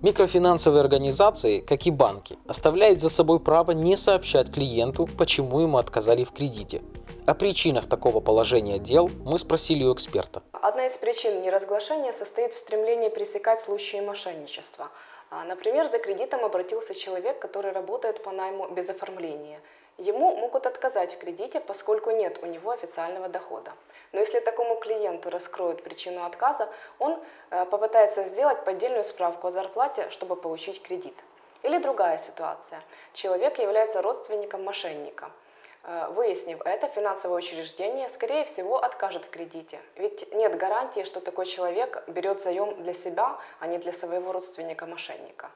Микрофинансовые организации, как и банки, оставляют за собой право не сообщать клиенту, почему ему отказали в кредите. О причинах такого положения дел мы спросили у эксперта. Одна из причин неразглашения состоит в стремлении пресекать случаи мошенничества. А, например, за кредитом обратился человек, который работает по найму без оформления – Ему могут отказать в кредите, поскольку нет у него официального дохода. Но если такому клиенту раскроют причину отказа, он э, попытается сделать поддельную справку о зарплате, чтобы получить кредит. Или другая ситуация. Человек является родственником мошенника. Э, выяснив это, финансовое учреждение, скорее всего, откажет в кредите. Ведь нет гарантии, что такой человек берет заем для себя, а не для своего родственника-мошенника.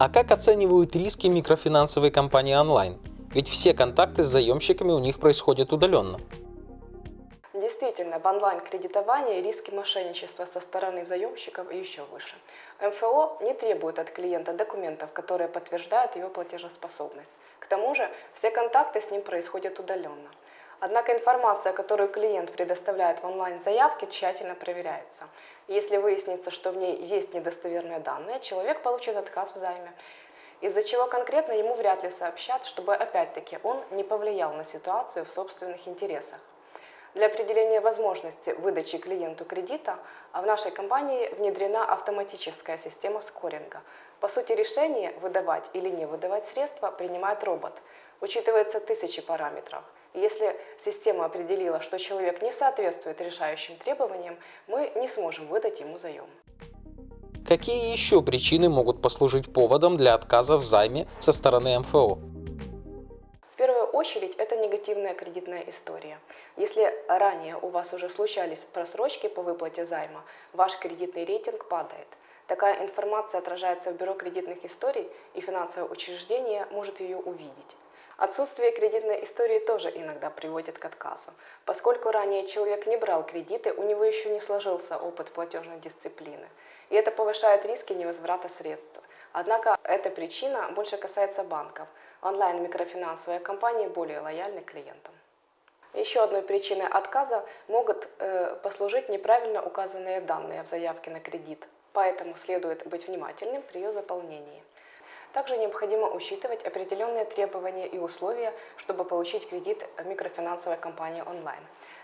А как оценивают риски микрофинансовой компании онлайн? Ведь все контакты с заемщиками у них происходят удаленно. Действительно, в онлайн-кредитовании риски мошенничества со стороны заемщиков еще выше. МФО не требует от клиента документов, которые подтверждают его платежеспособность. К тому же все контакты с ним происходят удаленно. Однако информация, которую клиент предоставляет в онлайн-заявке, тщательно проверяется. Если выяснится, что в ней есть недостоверные данные, человек получит отказ в займе, из-за чего конкретно ему вряд ли сообщат, чтобы опять-таки он не повлиял на ситуацию в собственных интересах. Для определения возможности выдачи клиенту кредита в нашей компании внедрена автоматическая система скоринга. По сути, решение выдавать или не выдавать средства принимает робот. Учитывается тысячи параметров – если система определила, что человек не соответствует решающим требованиям, мы не сможем выдать ему заем. Какие еще причины могут послужить поводом для отказа в займе со стороны МФО? В первую очередь это негативная кредитная история. Если ранее у вас уже случались просрочки по выплате займа, ваш кредитный рейтинг падает. Такая информация отражается в бюро кредитных историй, и финансовое учреждение может ее увидеть. Отсутствие кредитной истории тоже иногда приводит к отказу. Поскольку ранее человек не брал кредиты, у него еще не сложился опыт платежной дисциплины. И это повышает риски невозврата средств. Однако эта причина больше касается банков. Онлайн-микрофинансовые компании более лояльны клиентам. Еще одной причиной отказа могут э, послужить неправильно указанные данные в заявке на кредит. Поэтому следует быть внимательным при ее заполнении. Также необходимо учитывать определенные требования и условия, чтобы получить кредит микрофинансовой компании онлайн.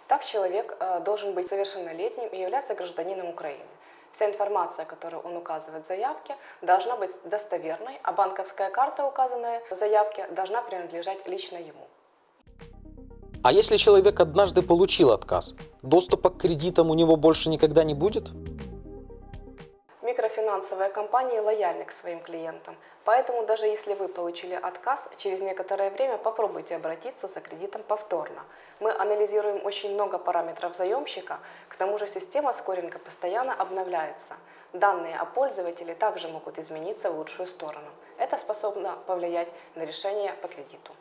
Так человек э, должен быть совершеннолетним и являться гражданином Украины. Вся информация, которую он указывает в заявке, должна быть достоверной, а банковская карта, указанная в заявке, должна принадлежать лично ему. А если человек однажды получил отказ, доступа к кредитам у него больше никогда не будет? Микрофинансовые компании лояльны к своим клиентам, поэтому даже если вы получили отказ, через некоторое время попробуйте обратиться за кредитом повторно. Мы анализируем очень много параметров заемщика, к тому же система скоринга постоянно обновляется. Данные о пользователе также могут измениться в лучшую сторону. Это способно повлиять на решение по кредиту.